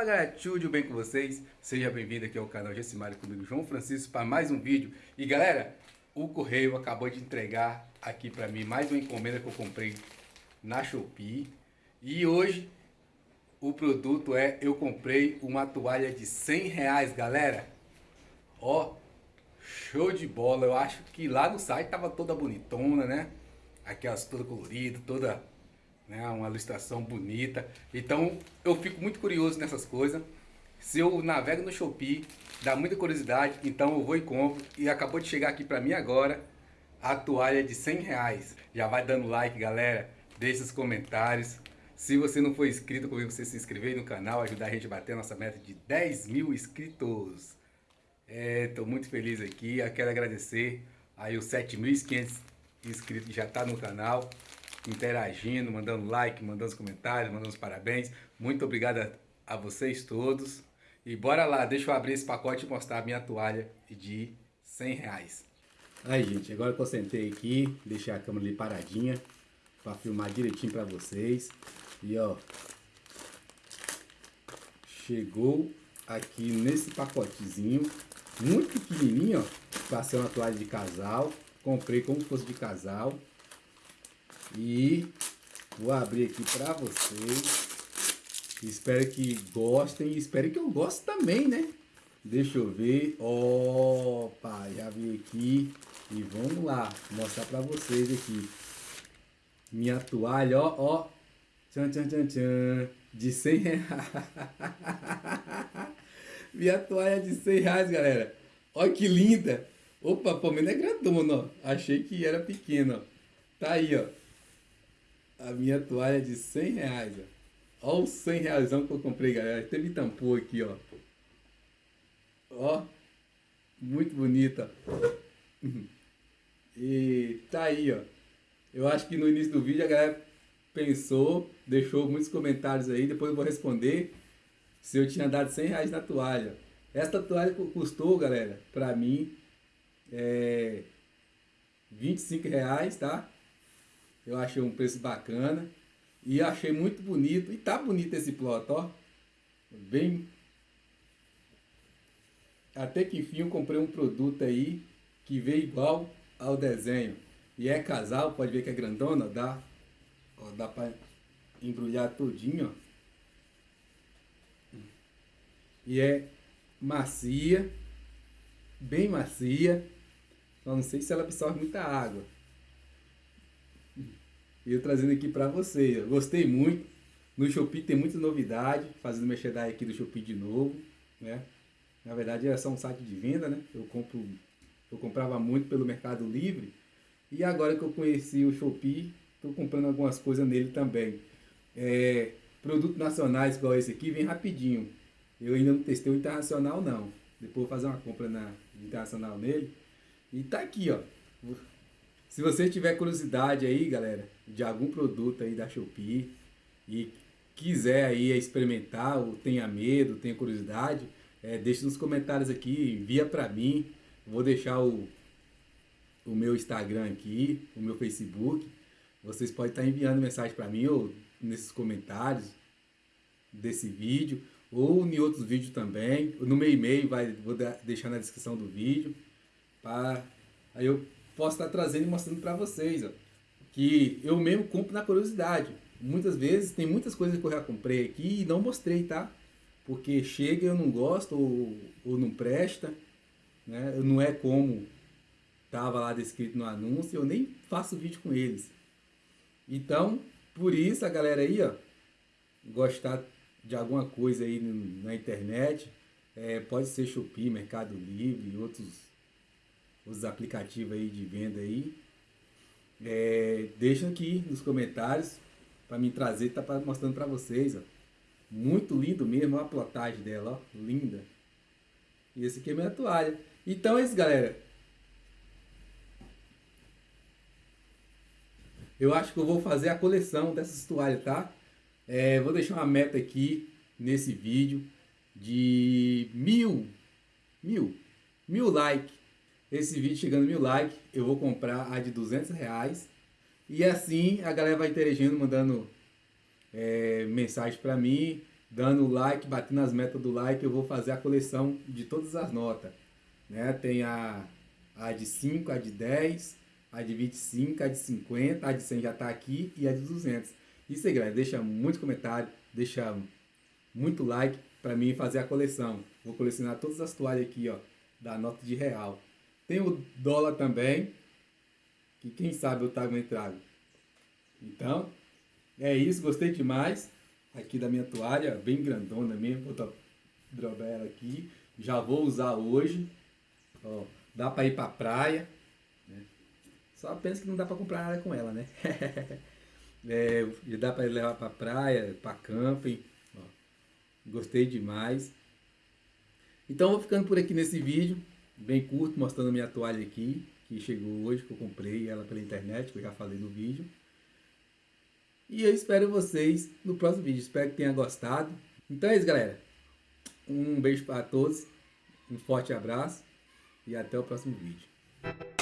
Fala galera, tudo bem com vocês? Seja bem-vindo aqui ao canal Gessimário comigo, João Francisco, para mais um vídeo. E galera, o Correio acabou de entregar aqui para mim mais uma encomenda que eu comprei na Shopee. E hoje o produto é, eu comprei uma toalha de 100 reais, galera. Ó, show de bola. Eu acho que lá no site tava toda bonitona, né? Aquelas toda colorida, toda né? Uma ilustração bonita. Então eu fico muito curioso nessas coisas. Se eu navego no Shopee, dá muita curiosidade, então eu vou e compro. E acabou de chegar aqui para mim agora a toalha de 100 reais. Já vai dando like, galera. Deixe os comentários. Se você não for inscrito, convido você se inscrever no canal, ajudar a gente a bater a nossa meta de 10 mil inscritos. Estou é, muito feliz aqui. Eu quero agradecer aí os 7.500 inscritos que já está no canal interagindo, mandando like, mandando os comentários, mandando os parabéns. Muito obrigado a, a vocês todos. E bora lá, deixa eu abrir esse pacote e mostrar a minha toalha de 100 reais. Aí, gente, agora que eu sentei aqui, deixei a câmera ali paradinha para filmar direitinho para vocês. E ó, chegou aqui nesse pacotezinho, muito pequenininho, ó, para ser uma toalha de casal. Comprei como se fosse de casal. E vou abrir aqui para vocês. Espero que gostem espero que eu goste também, né? Deixa eu ver. Opa, já vi aqui. E vamos lá, mostrar para vocês aqui. Minha toalha, ó, ó. Tchan, tchan, tchan, tchan. De 100 reais. Minha toalha de 100 reais, galera. Olha que linda. Opa, pelo menos é grandona, ó. Achei que era pequena, ó. Tá aí, ó a minha toalha de 100 reais, ó. Olha os 100 reais que eu comprei, galera. Me tampou aqui, ó. Ó. Muito bonita. E tá aí, ó. Eu acho que no início do vídeo a galera pensou, deixou muitos comentários aí. Depois eu vou responder se eu tinha dado 100 reais na toalha. Esta toalha custou, galera, pra mim, é 25 reais, tá? Eu achei um preço bacana. E achei muito bonito. E tá bonito esse plot, ó. Bem... Até que enfim eu comprei um produto aí que veio igual ao desenho. E é casal, pode ver que é grandona, dá, ó, dá pra embrulhar todinho, ó. E é macia, bem macia. Só não sei se ela absorve muita água. E eu trazendo aqui para vocês. Eu gostei muito. No Shopee tem muita novidade, fazendo merchandising aqui do Shopee de novo, né? Na verdade é só um site de venda, né? Eu compro, eu comprava muito pelo Mercado Livre e agora que eu conheci o Shopee, estou comprando algumas coisas nele também. É, produtos nacionais igual esse aqui vem rapidinho. Eu ainda não testei o internacional não. Depois vou fazer uma compra na internacional nele. E tá aqui, ó. Se você tiver curiosidade aí, galera, de algum produto aí da Shopee e quiser aí experimentar ou tenha medo, tenha curiosidade, é, deixe nos comentários aqui, envia para mim. Vou deixar o, o meu Instagram aqui, o meu Facebook. Vocês podem estar enviando mensagem para mim ou nesses comentários desse vídeo ou em outros vídeos também. No meu e-mail vai, vou deixar na descrição do vídeo. Para aí eu posso estar trazendo e mostrando para vocês, ó, que eu mesmo compro na curiosidade. Muitas vezes tem muitas coisas que eu já comprei aqui e não mostrei, tá? Porque chega e eu não gosto ou, ou não presta, né? Não é como estava lá descrito no anúncio, eu nem faço vídeo com eles. Então, por isso a galera aí, ó, gostar de alguma coisa aí na internet, é, pode ser Shopee, Mercado Livre, outros os aplicativos aí de venda aí. É, deixa aqui nos comentários para me trazer, tá mostrando para vocês, ó. Muito lindo mesmo, a plotagem dela, ó, linda. E esse aqui é minha toalha. Então é isso, galera. Eu acho que eu vou fazer a coleção dessas toalhas, tá? É, vou deixar uma meta aqui nesse vídeo de mil, mil, mil likes esse vídeo chegando mil likes, eu vou comprar a de 200 reais. E assim a galera vai interagindo, mandando é, mensagem para mim. dando like, batendo as metas do like, eu vou fazer a coleção de todas as notas. Né? Tem a, a de 5, a de 10, a de 25, a de 50, a de 100 já está aqui e a de 200. Isso aí, galera. Deixa muito comentário, deixa muito like para mim fazer a coleção. Vou colecionar todas as toalhas aqui, ó, da nota de real. Tem o dólar também, que quem sabe eu trago trago. Então, é isso. Gostei demais aqui da minha toalha, bem grandona mesmo. Vou drobar ela aqui. Já vou usar hoje. Ó, dá para ir para praia. Né? Só penso que não dá para comprar nada com ela, né? é, dá para levar para praia, para camping. Ó, gostei demais. Então vou ficando por aqui nesse vídeo, bem curto, mostrando a minha toalha aqui, que chegou hoje, que eu comprei ela pela internet, que eu já falei no vídeo. E eu espero vocês no próximo vídeo. Espero que tenha gostado. Então é isso, galera. Um beijo para todos. Um forte abraço. E até o próximo vídeo.